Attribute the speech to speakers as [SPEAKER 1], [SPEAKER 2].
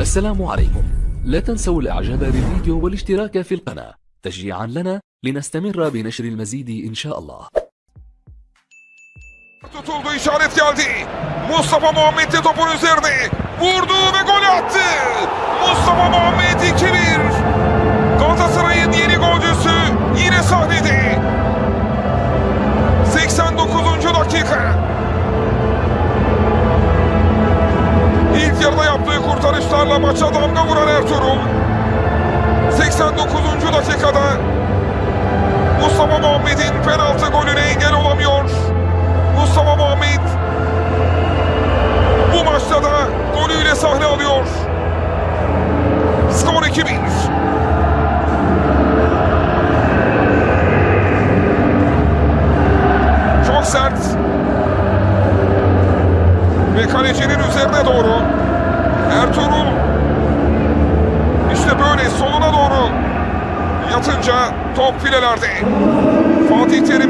[SPEAKER 1] السلام عليكم لا تنسوا الاعجاب بالفيديو والاشتراك في القناة تشجيعا لنا لنستمر بنشر المزيد ان شاء الله
[SPEAKER 2] Tutuldu işaret geldi. Mustafa Muhammed de topun üzerine. Vurdu ve gol attı. Mustafa Muhammed 2-1. Galatasaray'ın yeni golcüsü yine sahnede. 89. dakika. İlk yarıda yaptığı kurtarışlarla maça damga vuran Ertuğrul. 89. dakikada Mustafa Muhammed'in penaltı golüne engel olamıyor. Mustafa Muhammed bu maçta da golüyle sahne alıyor. Skor 2-1. Çok sert. Ve kalecinin üzerine doğru. Ertuğrul işte böyle soluna doğru yatınca top filelerde. Fatih Terim'in